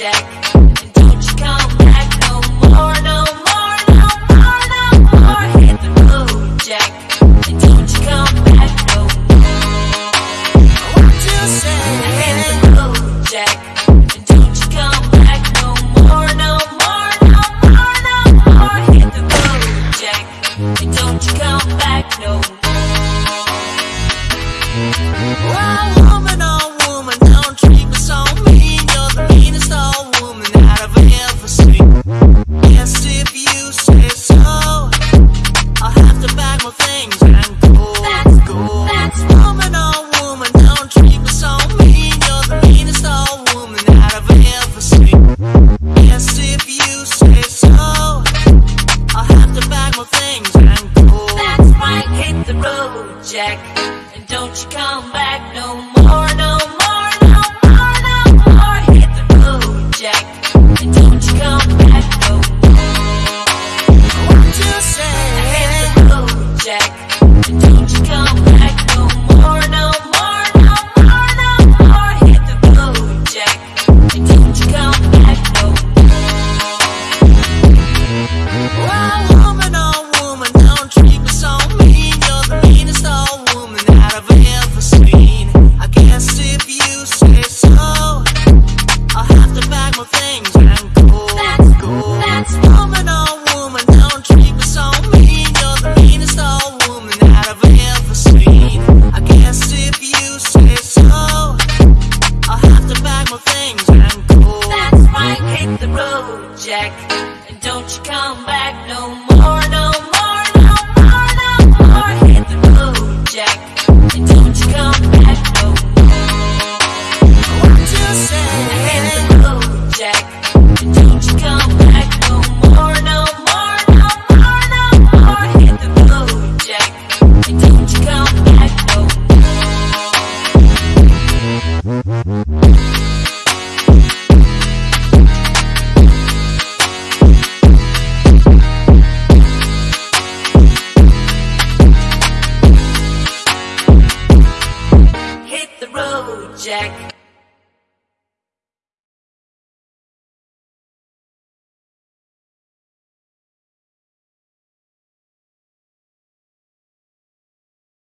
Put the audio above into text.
jack. Road, Jack.